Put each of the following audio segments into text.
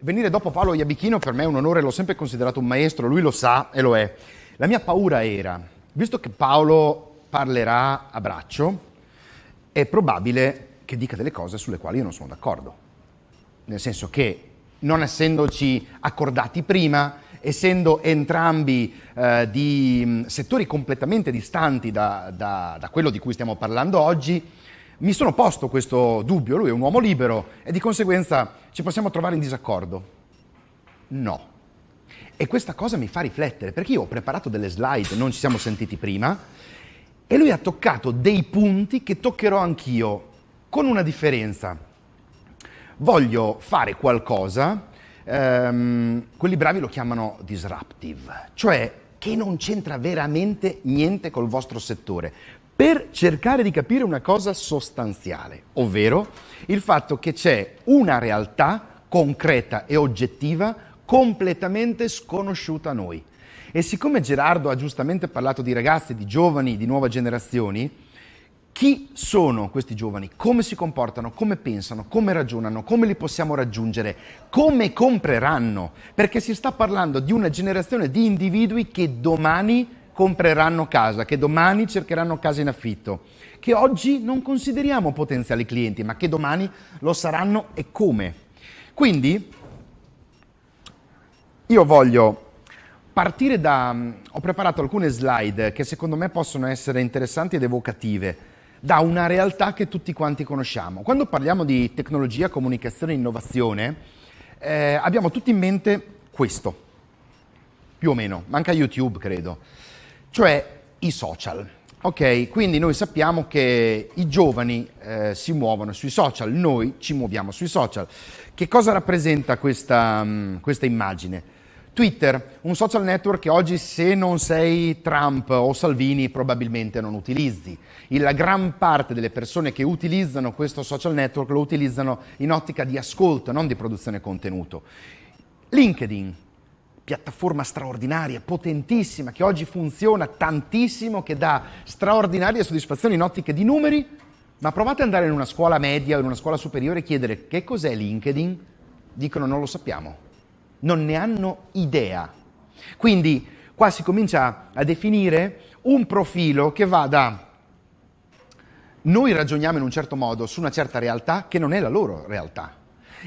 Venire dopo Paolo Iabichino per me è un onore, l'ho sempre considerato un maestro, lui lo sa e lo è. La mia paura era, visto che Paolo parlerà a braccio, è probabile che dica delle cose sulle quali io non sono d'accordo. Nel senso che, non essendoci accordati prima, essendo entrambi eh, di settori completamente distanti da, da, da quello di cui stiamo parlando oggi, mi sono posto questo dubbio, lui è un uomo libero e di conseguenza ci possiamo trovare in disaccordo? No. E questa cosa mi fa riflettere, perché io ho preparato delle slide, non ci siamo sentiti prima, e lui ha toccato dei punti che toccherò anch'io, con una differenza. Voglio fare qualcosa, ehm, quelli bravi lo chiamano disruptive, cioè che non c'entra veramente niente col vostro settore per cercare di capire una cosa sostanziale, ovvero il fatto che c'è una realtà concreta e oggettiva completamente sconosciuta a noi. E siccome Gerardo ha giustamente parlato di ragazzi, di giovani, di nuove generazioni, chi sono questi giovani? Come si comportano? Come pensano? Come ragionano? Come li possiamo raggiungere? Come compreranno? Perché si sta parlando di una generazione di individui che domani compreranno casa, che domani cercheranno casa in affitto, che oggi non consideriamo potenziali clienti, ma che domani lo saranno e come. Quindi io voglio partire da... ho preparato alcune slide che secondo me possono essere interessanti ed evocative da una realtà che tutti quanti conosciamo. Quando parliamo di tecnologia, comunicazione e innovazione, eh, abbiamo tutti in mente questo, più o meno, manca YouTube credo cioè i social. Ok, quindi noi sappiamo che i giovani eh, si muovono sui social, noi ci muoviamo sui social. Che cosa rappresenta questa, um, questa immagine? Twitter, un social network che oggi se non sei Trump o Salvini probabilmente non utilizzi. La gran parte delle persone che utilizzano questo social network lo utilizzano in ottica di ascolto, non di produzione contenuto. LinkedIn, piattaforma straordinaria, potentissima, che oggi funziona tantissimo, che dà straordinarie soddisfazioni in ottiche di numeri, ma provate ad andare in una scuola media o in una scuola superiore e chiedere che cos'è LinkedIn, dicono non lo sappiamo, non ne hanno idea. Quindi qua si comincia a definire un profilo che va da noi ragioniamo in un certo modo su una certa realtà che non è la loro realtà.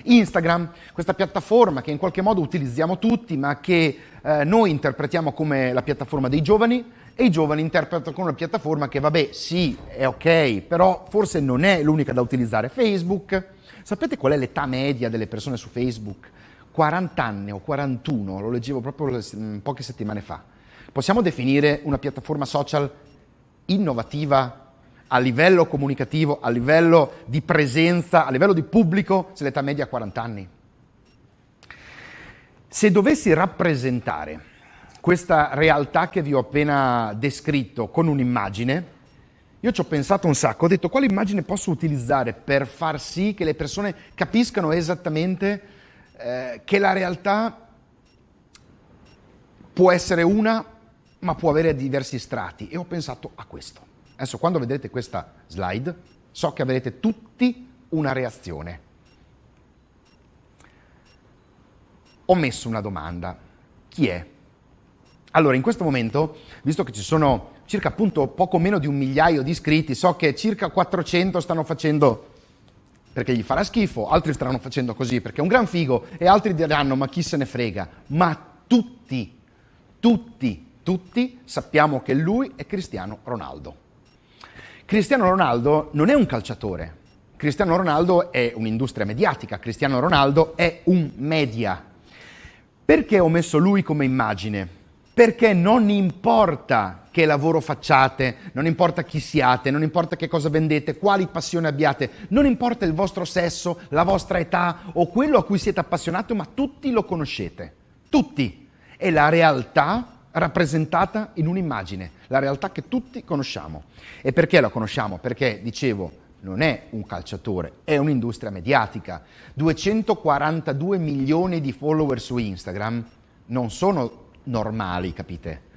Instagram, questa piattaforma che in qualche modo utilizziamo tutti, ma che eh, noi interpretiamo come la piattaforma dei giovani e i giovani interpretano come una piattaforma che, vabbè, sì, è ok, però forse non è l'unica da utilizzare. Facebook, sapete qual è l'età media delle persone su Facebook? 40 anni o 41, lo leggevo proprio poche settimane fa. Possiamo definire una piattaforma social innovativa a livello comunicativo, a livello di presenza, a livello di pubblico, se l'età media ha 40 anni. Se dovessi rappresentare questa realtà che vi ho appena descritto con un'immagine, io ci ho pensato un sacco, ho detto quale immagine posso utilizzare per far sì che le persone capiscano esattamente eh, che la realtà può essere una, ma può avere diversi strati. E ho pensato a questo. Adesso quando vedrete questa slide so che avrete tutti una reazione. Ho messo una domanda. Chi è? Allora, in questo momento, visto che ci sono circa appunto poco meno di un migliaio di iscritti, so che circa 400 stanno facendo perché gli farà schifo, altri staranno facendo così perché è un gran figo e altri diranno ma chi se ne frega. Ma tutti, tutti, tutti sappiamo che lui è Cristiano Ronaldo. Cristiano Ronaldo non è un calciatore, Cristiano Ronaldo è un'industria mediatica, Cristiano Ronaldo è un media. Perché ho messo lui come immagine? Perché non importa che lavoro facciate, non importa chi siate, non importa che cosa vendete, quali passioni abbiate, non importa il vostro sesso, la vostra età o quello a cui siete appassionati, ma tutti lo conoscete. Tutti. E la realtà rappresentata in un'immagine, la realtà che tutti conosciamo. E perché la conosciamo? Perché, dicevo, non è un calciatore, è un'industria mediatica. 242 milioni di follower su Instagram non sono normali, capite?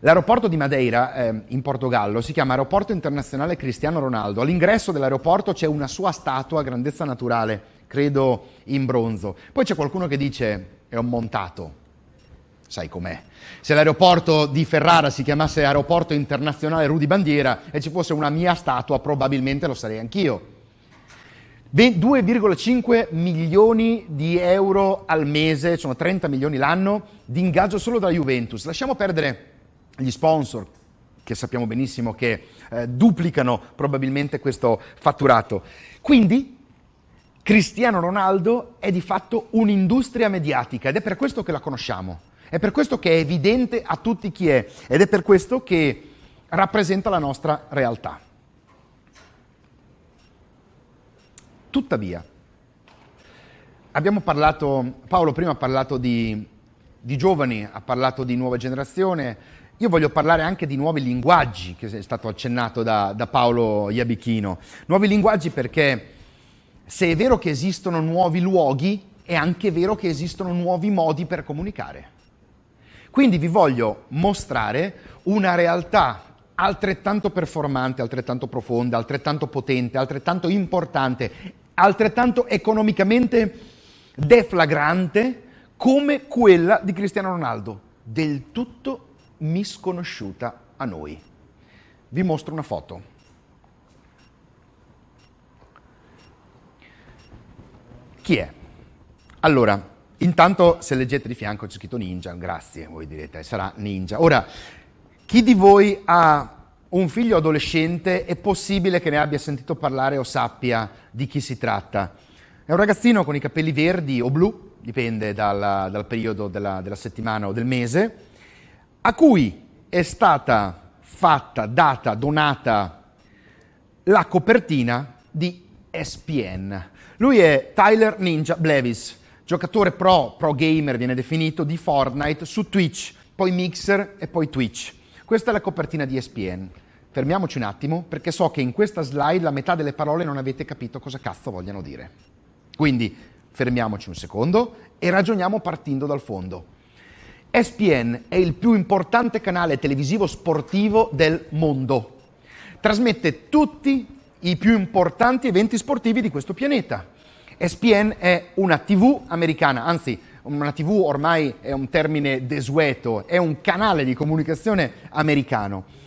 L'aeroporto di Madeira, eh, in Portogallo, si chiama Aeroporto Internazionale Cristiano Ronaldo. All'ingresso dell'aeroporto c'è una sua statua a grandezza naturale credo in bronzo. Poi c'è qualcuno che dice è un montato. Sai com'è. Se l'aeroporto di Ferrara si chiamasse Aeroporto Internazionale Rudy Bandiera e ci fosse una mia statua, probabilmente lo sarei anch'io. 2,5 milioni di euro al mese, sono 30 milioni l'anno, di ingaggio solo dalla Juventus. Lasciamo perdere gli sponsor, che sappiamo benissimo che eh, duplicano probabilmente questo fatturato. Quindi Cristiano Ronaldo è di fatto un'industria mediatica ed è per questo che la conosciamo, è per questo che è evidente a tutti chi è ed è per questo che rappresenta la nostra realtà. Tuttavia, abbiamo parlato, Paolo prima ha parlato di, di giovani, ha parlato di nuova generazione, io voglio parlare anche di nuovi linguaggi, che è stato accennato da, da Paolo Iabichino. Nuovi linguaggi perché se è vero che esistono nuovi luoghi, è anche vero che esistono nuovi modi per comunicare. Quindi vi voglio mostrare una realtà altrettanto performante, altrettanto profonda, altrettanto potente, altrettanto importante altrettanto economicamente deflagrante come quella di Cristiano Ronaldo, del tutto misconosciuta a noi. Vi mostro una foto. Chi è? Allora, intanto se leggete di fianco c'è scritto ninja, grazie, voi direte, sarà ninja. Ora, chi di voi ha un figlio adolescente è possibile che ne abbia sentito parlare o sappia di chi si tratta. È un ragazzino con i capelli verdi o blu, dipende dal, dal periodo della, della settimana o del mese, a cui è stata fatta, data, donata la copertina di SPN. Lui è Tyler Ninja Blevis, giocatore pro, pro gamer viene definito, di Fortnite su Twitch, poi Mixer e poi Twitch. Questa è la copertina di ESPN. Fermiamoci un attimo perché so che in questa slide la metà delle parole non avete capito cosa cazzo vogliano dire. Quindi fermiamoci un secondo e ragioniamo partendo dal fondo. ESPN è il più importante canale televisivo sportivo del mondo. Trasmette tutti i più importanti eventi sportivi di questo pianeta. ESPN è una TV americana, anzi una TV ormai è un termine desueto, è un canale di comunicazione americano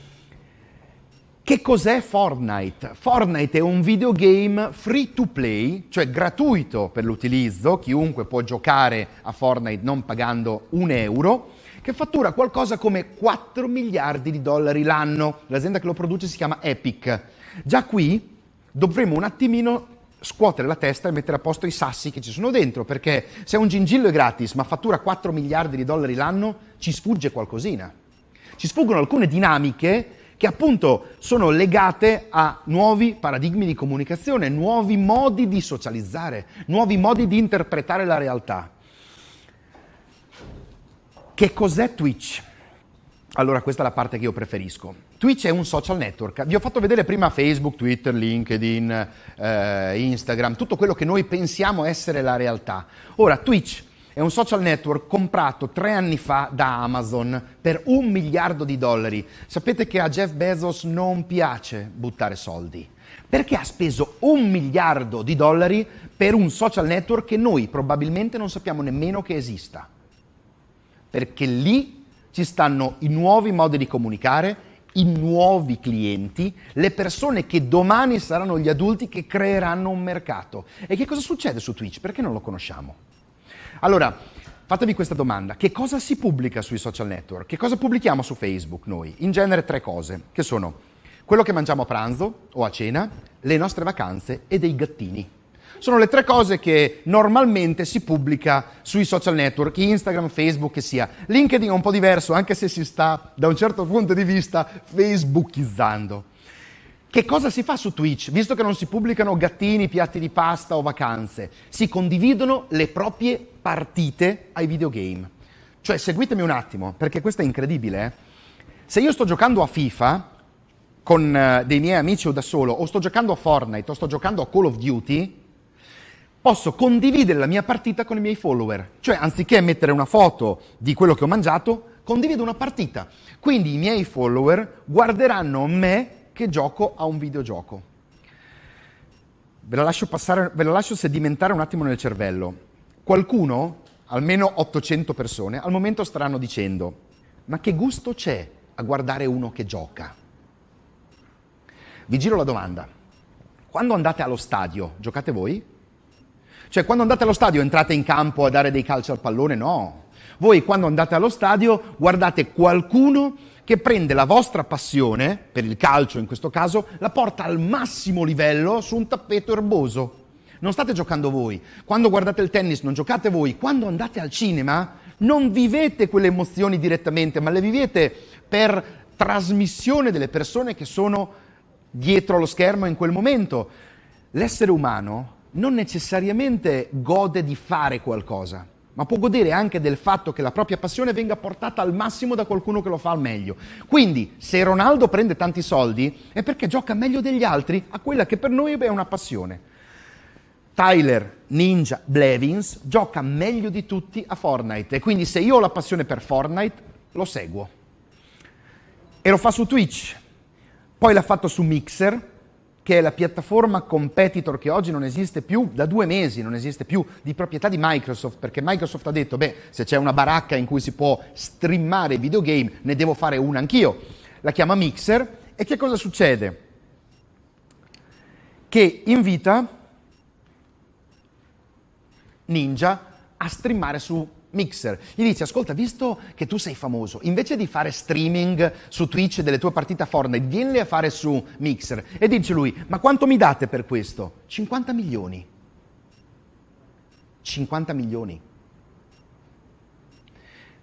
che cos'è Fortnite? Fortnite è un videogame free to play, cioè gratuito per l'utilizzo, chiunque può giocare a Fortnite non pagando un euro, che fattura qualcosa come 4 miliardi di dollari l'anno. L'azienda che lo produce si chiama Epic. Già qui dovremmo un attimino scuotere la testa e mettere a posto i sassi che ci sono dentro, perché se un gingillo è gratis ma fattura 4 miliardi di dollari l'anno, ci sfugge qualcosina. Ci sfuggono alcune dinamiche che appunto sono legate a nuovi paradigmi di comunicazione, nuovi modi di socializzare, nuovi modi di interpretare la realtà. Che cos'è Twitch? Allora, questa è la parte che io preferisco. Twitch è un social network. Vi ho fatto vedere prima Facebook, Twitter, LinkedIn, eh, Instagram, tutto quello che noi pensiamo essere la realtà. Ora, Twitch è un social network comprato tre anni fa da Amazon per un miliardo di dollari. Sapete che a Jeff Bezos non piace buttare soldi. Perché ha speso un miliardo di dollari per un social network che noi probabilmente non sappiamo nemmeno che esista? Perché lì ci stanno i nuovi modi di comunicare, i nuovi clienti, le persone che domani saranno gli adulti che creeranno un mercato. E che cosa succede su Twitch? Perché non lo conosciamo? Allora, fatevi questa domanda. Che cosa si pubblica sui social network? Che cosa pubblichiamo su Facebook noi? In genere tre cose, che sono quello che mangiamo a pranzo o a cena, le nostre vacanze e dei gattini. Sono le tre cose che normalmente si pubblica sui social network, Instagram, Facebook che sia. LinkedIn è un po' diverso, anche se si sta, da un certo punto di vista, facebookizzando. Che cosa si fa su Twitch? Visto che non si pubblicano gattini, piatti di pasta o vacanze, si condividono le proprie partite ai videogame. Cioè, seguitemi un attimo, perché questo è incredibile. Eh? Se io sto giocando a FIFA con uh, dei miei amici o da solo, o sto giocando a Fortnite, o sto giocando a Call of Duty, posso condividere la mia partita con i miei follower. Cioè, anziché mettere una foto di quello che ho mangiato, condivido una partita. Quindi i miei follower guarderanno me che gioco a un videogioco. Ve la, lascio passare, ve la lascio sedimentare un attimo nel cervello. Qualcuno, almeno 800 persone, al momento staranno dicendo ma che gusto c'è a guardare uno che gioca? Vi giro la domanda. Quando andate allo stadio, giocate voi? Cioè, quando andate allo stadio entrate in campo a dare dei calci al pallone? No. Voi quando andate allo stadio guardate qualcuno che prende la vostra passione, per il calcio in questo caso, la porta al massimo livello su un tappeto erboso. Non state giocando voi. Quando guardate il tennis non giocate voi. Quando andate al cinema non vivete quelle emozioni direttamente, ma le vivete per trasmissione delle persone che sono dietro lo schermo in quel momento. L'essere umano non necessariamente gode di fare qualcosa ma può godere anche del fatto che la propria passione venga portata al massimo da qualcuno che lo fa al meglio. Quindi, se Ronaldo prende tanti soldi, è perché gioca meglio degli altri a quella che per noi è una passione. Tyler Ninja Blevins gioca meglio di tutti a Fortnite e quindi se io ho la passione per Fortnite, lo seguo. E lo fa su Twitch, poi l'ha fatto su Mixer, che è la piattaforma competitor che oggi non esiste più, da due mesi non esiste più, di proprietà di Microsoft, perché Microsoft ha detto, beh, se c'è una baracca in cui si può streamare videogame, ne devo fare una anch'io. La chiama Mixer e che cosa succede? Che invita Ninja a streamare su Mixer. Gli dice, ascolta, visto che tu sei famoso, invece di fare streaming su Twitch delle tue partite a Fortnite, vienle a fare su Mixer. E dice lui, ma quanto mi date per questo? 50 milioni. 50 milioni.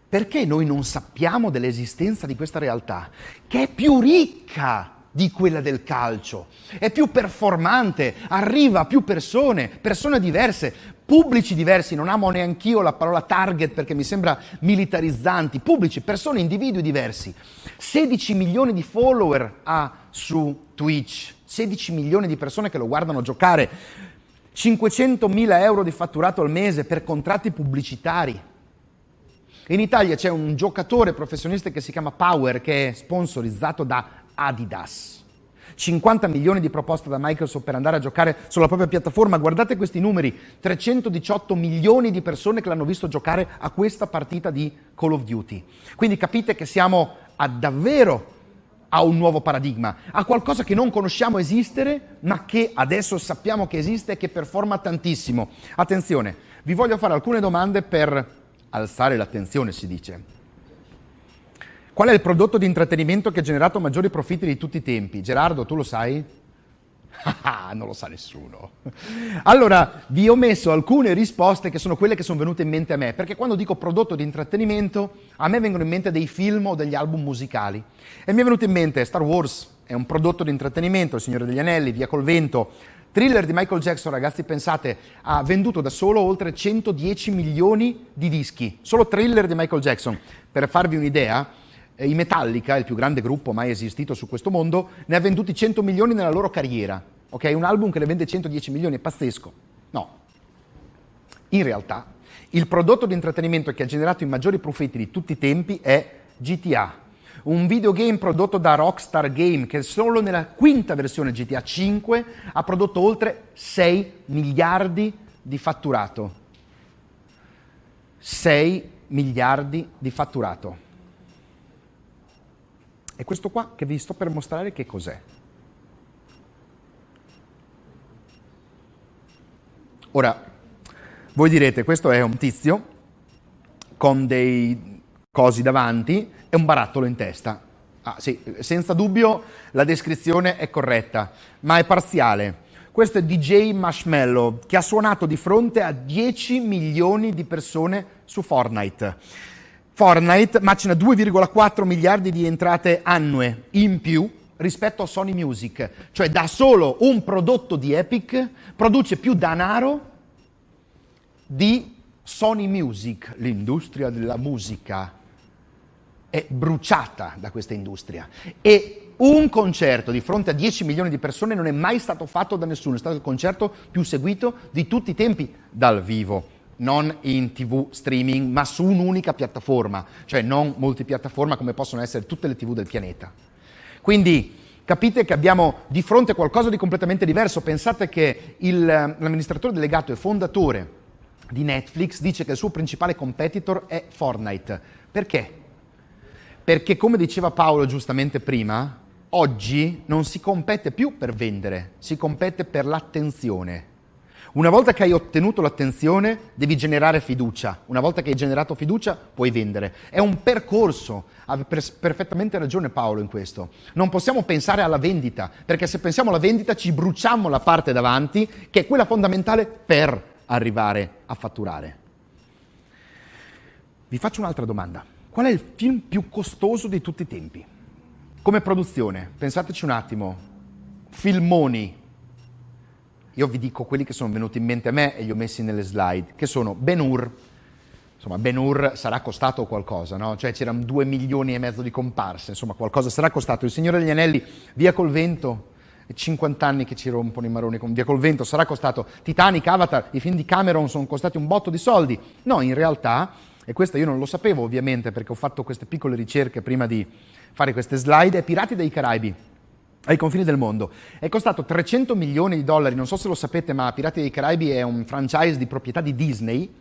Perché noi non sappiamo dell'esistenza di questa realtà, che è più ricca di quella del calcio, è più performante, arriva a più persone, persone diverse, pubblici diversi, non amo neanch'io la parola target perché mi sembra militarizzanti, pubblici, persone, individui diversi. 16 milioni di follower ha su Twitch, 16 milioni di persone che lo guardano giocare, 500 mila euro di fatturato al mese per contratti pubblicitari. In Italia c'è un giocatore professionista che si chiama Power che è sponsorizzato da Adidas. 50 milioni di proposte da Microsoft per andare a giocare sulla propria piattaforma. Guardate questi numeri, 318 milioni di persone che l'hanno visto giocare a questa partita di Call of Duty. Quindi capite che siamo a davvero a un nuovo paradigma, a qualcosa che non conosciamo esistere, ma che adesso sappiamo che esiste e che performa tantissimo. Attenzione, vi voglio fare alcune domande per alzare l'attenzione, si dice. Qual è il prodotto di intrattenimento che ha generato maggiori profitti di tutti i tempi? Gerardo, tu lo sai? Ah, non lo sa nessuno. Allora, vi ho messo alcune risposte che sono quelle che sono venute in mente a me, perché quando dico prodotto di intrattenimento, a me vengono in mente dei film o degli album musicali. E mi è venuto in mente Star Wars, è un prodotto di intrattenimento, Il Signore degli Anelli, Via col Vento, Thriller di Michael Jackson, ragazzi, pensate, ha venduto da solo oltre 110 milioni di dischi. Solo Thriller di Michael Jackson. Per farvi un'idea, i Metallica, il più grande gruppo mai esistito su questo mondo, ne ha venduti 100 milioni nella loro carriera. Ok, un album che ne vende 110 milioni è pazzesco. No. In realtà, il prodotto di intrattenimento che ha generato i maggiori profitti di tutti i tempi è GTA, un videogame prodotto da Rockstar Game che solo nella quinta versione GTA 5 ha prodotto oltre 6 miliardi di fatturato. 6 miliardi di fatturato. E questo qua che vi sto per mostrare che cos'è. Ora, voi direte, questo è un tizio con dei cosi davanti e un barattolo in testa. Ah sì, senza dubbio la descrizione è corretta, ma è parziale. Questo è DJ Marshmallow, che ha suonato di fronte a 10 milioni di persone su Fortnite. Fortnite macina 2,4 miliardi di entrate annue in più rispetto a Sony Music, cioè da solo un prodotto di Epic produce più denaro di Sony Music, l'industria della musica è bruciata da questa industria. E un concerto di fronte a 10 milioni di persone non è mai stato fatto da nessuno, è stato il concerto più seguito di tutti i tempi dal vivo non in tv streaming, ma su un'unica piattaforma, cioè non multipiattaforma come possono essere tutte le tv del pianeta. Quindi Capite che abbiamo di fronte qualcosa di completamente diverso. Pensate che il, l'amministratore delegato e fondatore di Netflix dice che il suo principale competitor è Fortnite. Perché? Perché come diceva Paolo giustamente prima, oggi non si compete più per vendere, si compete per l'attenzione. Una volta che hai ottenuto l'attenzione, devi generare fiducia. Una volta che hai generato fiducia, puoi vendere. È un percorso. Ha perfettamente ragione Paolo in questo. Non possiamo pensare alla vendita, perché se pensiamo alla vendita ci bruciamo la parte davanti, che è quella fondamentale per arrivare a fatturare. Vi faccio un'altra domanda. Qual è il film più costoso di tutti i tempi? Come produzione, pensateci un attimo. Filmoni, io vi dico quelli che sono venuti in mente a me e li ho messi nelle slide, che sono Ben Hur. Insomma, Ben Hur sarà costato qualcosa, no? Cioè c'erano due milioni e mezzo di comparse, insomma qualcosa sarà costato. Il Signore degli Anelli, Via col Vento, 50 anni che ci rompono i maroni con Via col Vento, sarà costato Titanic, Avatar, i film di Cameron sono costati un botto di soldi. No, in realtà, e questo io non lo sapevo ovviamente perché ho fatto queste piccole ricerche prima di fare queste slide, è Pirati dei Caraibi ai confini del mondo. È costato 300 milioni di dollari, non so se lo sapete, ma Pirati dei Caraibi è un franchise di proprietà di Disney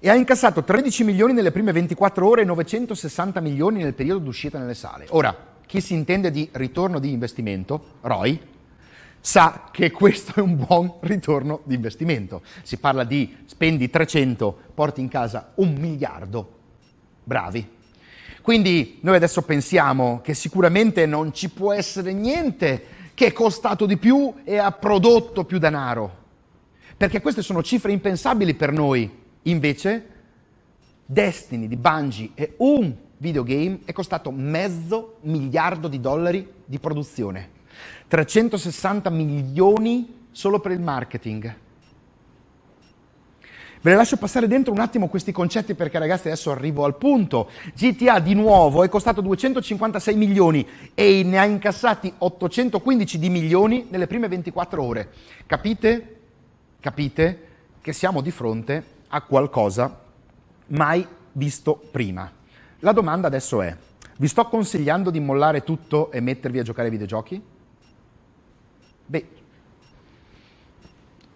e ha incassato 13 milioni nelle prime 24 ore e 960 milioni nel periodo d'uscita nelle sale. Ora, chi si intende di ritorno di investimento, ROI, sa che questo è un buon ritorno di investimento. Si parla di spendi 300, porti in casa un miliardo. Bravi. Quindi noi adesso pensiamo che sicuramente non ci può essere niente che è costato di più e ha prodotto più denaro, perché queste sono cifre impensabili per noi. Invece Destiny di Bungie è un videogame è costato mezzo miliardo di dollari di produzione, 360 milioni solo per il marketing. Ve le lascio passare dentro un attimo questi concetti perché ragazzi adesso arrivo al punto. GTA di nuovo è costato 256 milioni e ne ha incassati 815 di milioni nelle prime 24 ore. Capite? Capite che siamo di fronte a qualcosa mai visto prima. La domanda adesso è, vi sto consigliando di mollare tutto e mettervi a giocare ai videogiochi? Beh,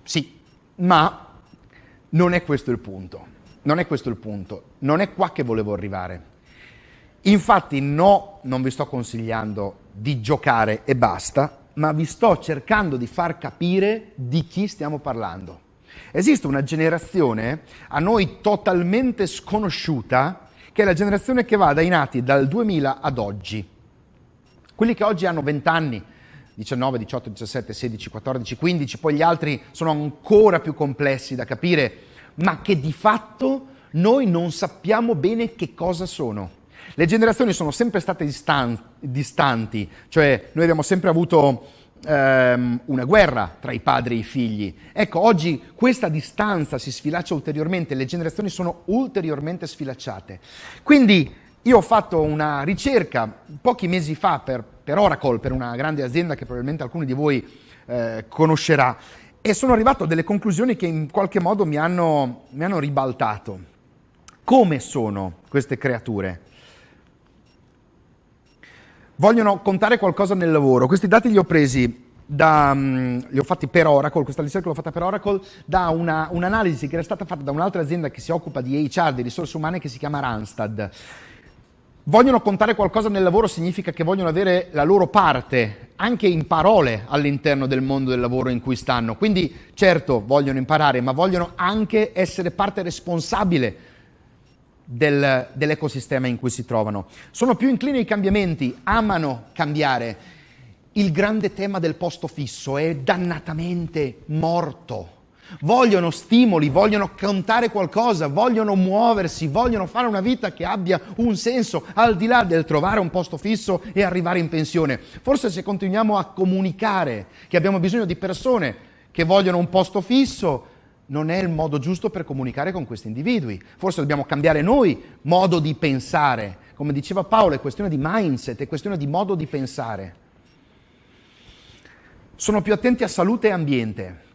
sì, ma non è questo il punto. Non è questo il punto. Non è qua che volevo arrivare. Infatti no, non vi sto consigliando di giocare e basta, ma vi sto cercando di far capire di chi stiamo parlando. Esiste una generazione a noi totalmente sconosciuta, che è la generazione che va dai nati dal 2000 ad oggi. Quelli che oggi hanno 20 anni, 19, 18, 17, 16, 14, 15, poi gli altri sono ancora più complessi da capire, ma che di fatto noi non sappiamo bene che cosa sono. Le generazioni sono sempre state distan- distanti, cioè noi abbiamo sempre avuto ehm, una guerra tra i padri e i figli. Ecco, oggi questa distanza si sfilaccia ulteriormente, le generazioni sono ulteriormente sfilacciate. Quindi io ho fatto una ricerca pochi mesi fa per, per Oracle, per una grande azienda che probabilmente alcuni di voi eh, conoscerà, e sono arrivato a delle conclusioni che in qualche modo mi hanno, mi hanno ribaltato. Come sono queste creature? Vogliono contare qualcosa nel lavoro. Questi dati li ho presi da, um, li ho fatti per Oracle, questa ricerca l'ho fatta per Oracle, da una, un'analisi che era stata fatta da un'altra azienda che si occupa di HR, di risorse umane, che si chiama Randstad. Vogliono contare qualcosa nel lavoro significa che vogliono avere la loro parte, anche in parole, all'interno del mondo del lavoro in cui stanno. Quindi, certo, vogliono imparare, ma vogliono anche essere parte responsabile del, dell'ecosistema in cui si trovano. Sono più inclini ai cambiamenti, amano cambiare. Il grande tema del posto fisso è dannatamente morto vogliono stimoli, vogliono contare qualcosa, vogliono muoversi, vogliono fare una vita che abbia un senso al di là del trovare un posto fisso e arrivare in pensione. Forse se continuiamo a comunicare che abbiamo bisogno di persone che vogliono un posto fisso, non è il modo giusto per comunicare con questi individui. Forse dobbiamo cambiare noi modo di pensare. Come diceva Paolo, è questione di mindset, è questione di modo di pensare. Sono più attenti a salute e ambiente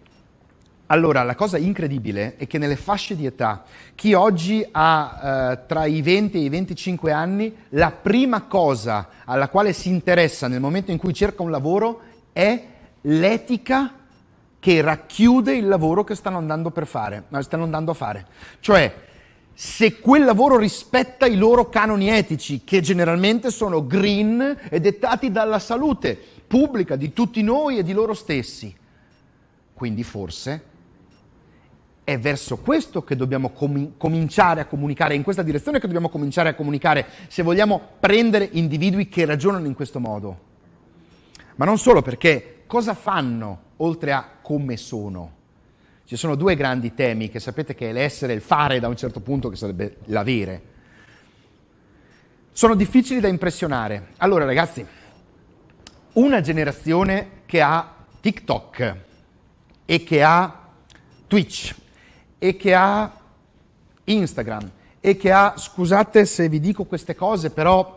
Allora, la cosa incredibile è che nelle fasce di età, chi oggi ha eh, tra i 20 e i 25 anni, la prima cosa alla quale si interessa nel momento in cui cerca un lavoro è l'etica che racchiude il lavoro che stanno andando, fare, stanno andando a fare. Cioè, se quel lavoro rispetta i loro canoni etici, che generalmente sono green e dettati dalla salute pubblica di tutti noi e di loro stessi. Quindi forse è verso questo che dobbiamo com- cominciare a comunicare, è in questa direzione che dobbiamo cominciare a comunicare se vogliamo prendere individui che ragionano in questo modo. Ma non solo perché cosa fanno oltre a come sono? Ci sono due grandi temi che sapete che è l'essere e il fare da un certo punto che sarebbe l'avere. Sono difficili da impressionare. Allora ragazzi, una generazione che ha TikTok e che ha Twitch e che ha Instagram e che ha, scusate se vi dico queste cose, però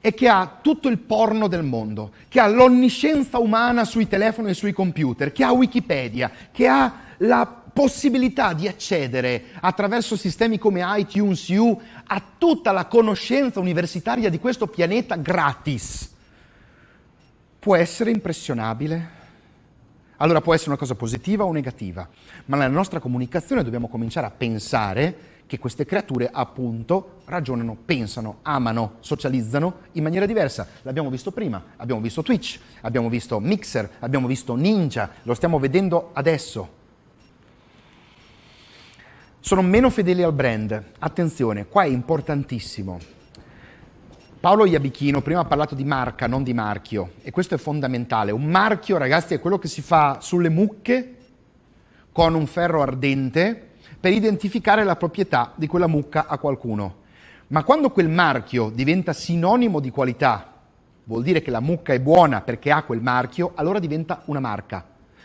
e che ha tutto il porno del mondo, che ha l'onniscienza umana sui telefoni e sui computer, che ha Wikipedia, che ha la possibilità di accedere attraverso sistemi come iTunes U a tutta la conoscenza universitaria di questo pianeta gratis, può essere impressionabile? Allora può essere una cosa positiva o negativa, ma nella nostra comunicazione dobbiamo cominciare a pensare che queste creature appunto ragionano, pensano, amano, socializzano in maniera diversa. L'abbiamo visto prima, abbiamo visto Twitch, abbiamo visto Mixer, abbiamo visto Ninja, lo stiamo vedendo adesso. Sono meno fedeli al brand. Attenzione, qua è importantissimo. Paolo Iabichino prima ha parlato di marca, non di marchio, e questo è fondamentale. Un marchio, ragazzi, è quello che si fa sulle mucche con un ferro ardente per identificare la proprietà di quella mucca a qualcuno. Ma quando quel marchio diventa sinonimo di qualità, vuol dire che la mucca è buona perché ha quel marchio, allora diventa una marca.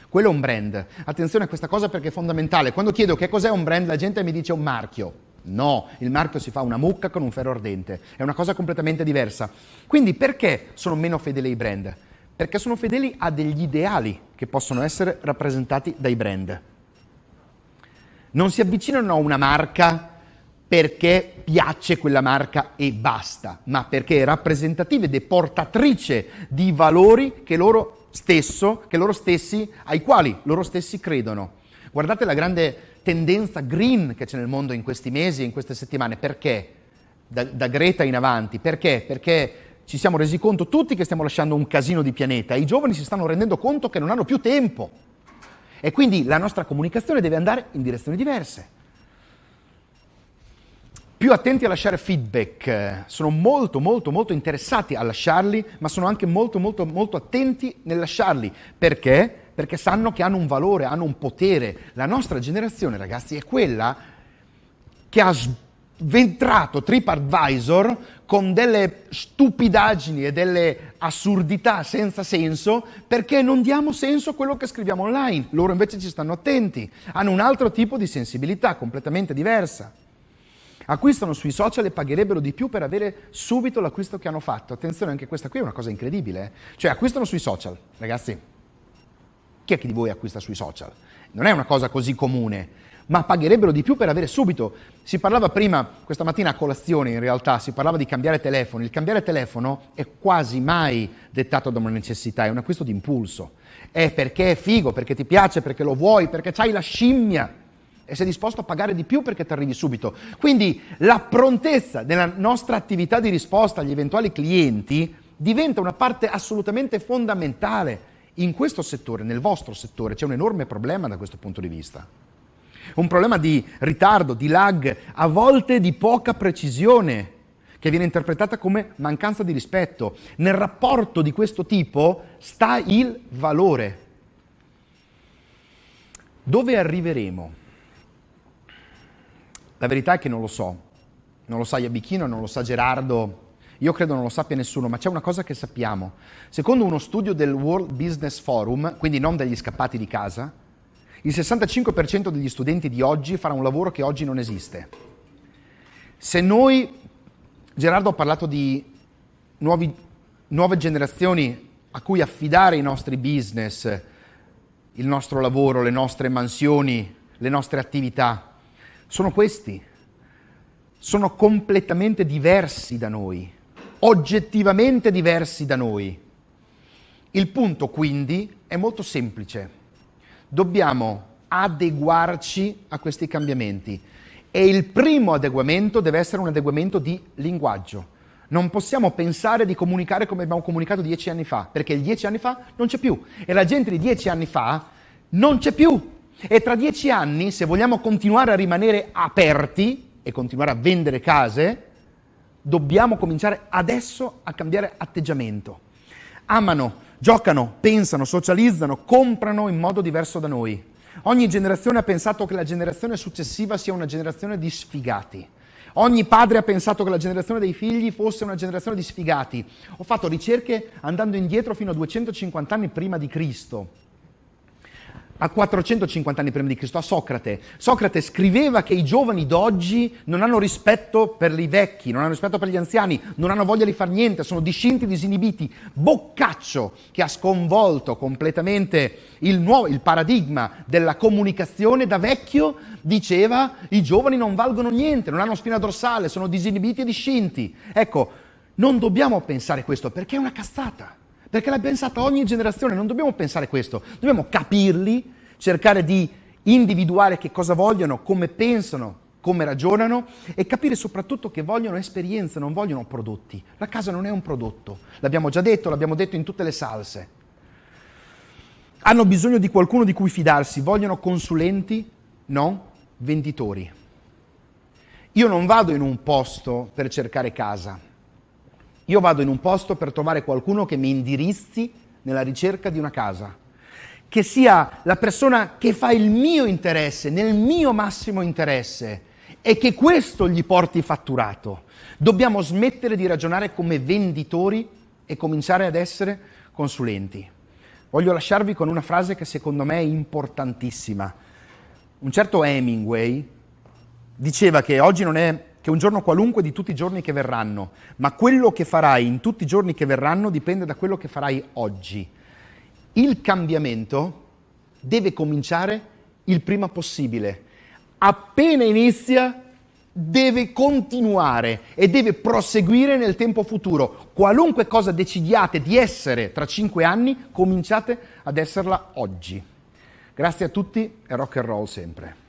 Quello è un brand. Attenzione a questa cosa perché è fondamentale. Quando chiedo che cos'è un brand, la gente mi dice un marchio. No, il marchio si fa una mucca con un ferro ardente, è una cosa completamente diversa. Quindi perché sono meno fedeli ai brand? Perché sono fedeli a degli ideali che possono essere rappresentati dai brand. Non si avvicinano a una marca perché piace quella marca e basta, ma perché è rappresentativa ed è portatrice di valori che loro, stesso, che loro stessi, ai quali loro stessi credono. Guardate la grande tendenza green che c'è nel mondo in questi mesi e in queste settimane. Perché? Da, da, Greta in avanti. Perché? Perché ci siamo resi conto tutti che stiamo lasciando un casino di pianeta i giovani si stanno rendendo conto che non hanno più tempo. E quindi la nostra comunicazione deve andare in direzioni diverse. Più attenti a lasciare feedback, sono molto molto molto interessati a lasciarli, ma sono anche molto molto molto attenti nel lasciarli. Perché? Perché sanno che hanno un valore, hanno un potere. La nostra generazione, ragazzi, è quella che ha sventrato TripAdvisor con delle stupidaggini e delle assurdità senza senso perché non diamo senso a quello che scriviamo online. Loro invece ci stanno attenti, hanno un altro tipo di sensibilità completamente diversa. Acquistano sui social e pagherebbero di più per avere subito l'acquisto che hanno fatto. Attenzione, anche questa qui è una cosa incredibile. Eh? Cioè acquistano sui social, ragazzi chi è che di voi acquista sui social? Non è una cosa così comune, ma pagherebbero di più per avere subito. Si parlava prima, questa mattina a colazione in realtà, si parlava di cambiare telefono. Il cambiare telefono è quasi mai dettato da una necessità, è un acquisto di impulso. È perché è figo, perché ti piace, perché lo vuoi, perché hai la scimmia e sei disposto a pagare di più perché ti arrivi subito. Quindi la prontezza della nostra attività di risposta agli eventuali clienti diventa una parte assolutamente fondamentale in questo settore, nel vostro settore, c'è un enorme problema da questo punto di vista. Un problema di ritardo, di lag, a volte di poca precisione, che viene interpretata come mancanza di rispetto. Nel rapporto di questo tipo sta il valore. Dove arriveremo? La verità è che non lo so. Non lo sa Iabichino, non lo sa Gerardo, io credo non lo sappia nessuno, ma c'è una cosa che sappiamo. Secondo uno studio del World Business Forum, quindi non degli scappati di casa, il 65% degli studenti di oggi farà un lavoro che oggi non esiste. Se noi, Gerardo ha parlato di nuovi, nuove generazioni a cui affidare i nostri business, il nostro lavoro, le nostre mansioni, le nostre attività, sono questi. Sono completamente diversi da noi, oggettivamente diversi da noi. Il punto quindi è molto semplice. Dobbiamo adeguarci a questi cambiamenti e il primo adeguamento deve essere un adeguamento di linguaggio. Non possiamo pensare di comunicare come abbiamo comunicato dieci anni fa, perché dieci anni fa non c'è più e la gente di dieci anni fa non c'è più. E tra dieci anni, se vogliamo continuare a rimanere aperti e continuare a vendere case, dobbiamo cominciare adesso a cambiare atteggiamento. Amano, giocano, pensano, socializzano, comprano in modo diverso da noi. Ogni generazione ha pensato che la generazione successiva sia una generazione di sfigati. Ogni padre ha pensato che la generazione dei figli fosse una generazione di sfigati. Ho fatto ricerche andando indietro fino a 250 anni prima di Cristo a 450 anni prima di Cristo, a Socrate. Socrate scriveva che i giovani d'oggi non hanno rispetto per i vecchi, non hanno rispetto per gli anziani, non hanno voglia di fare niente, sono discinti, disinibiti. Boccaccio, che ha sconvolto completamente il, nuovo, il paradigma della comunicazione da vecchio, diceva i giovani non valgono niente, non hanno spina dorsale, sono disinibiti e discinti. Ecco, non dobbiamo pensare questo perché è una cazzata perché l'ha pensata ogni generazione, non dobbiamo pensare questo, dobbiamo capirli, cercare di individuare che cosa vogliono, come pensano, come ragionano e capire soprattutto che vogliono esperienze, non vogliono prodotti. La casa non è un prodotto, l'abbiamo già detto, l'abbiamo detto in tutte le salse. Hanno bisogno di qualcuno di cui fidarsi, vogliono consulenti, no venditori. Io non vado in un posto per cercare casa, io vado in un posto per trovare qualcuno che mi indirizzi nella ricerca di una casa, che sia la persona che fa il mio interesse, nel mio massimo interesse e che questo gli porti fatturato. Dobbiamo smettere di ragionare come venditori e cominciare ad essere consulenti. Voglio lasciarvi con una frase che secondo me è importantissima. Un certo Hemingway diceva che oggi non è che un giorno qualunque di tutti i giorni che verranno, ma quello che farai in tutti i giorni che verranno dipende da quello che farai oggi. Il cambiamento deve cominciare il prima possibile. Appena inizia deve continuare e deve proseguire nel tempo futuro. Qualunque cosa decidiate di essere tra cinque anni, cominciate ad esserla oggi. Grazie a tutti e rock and roll sempre.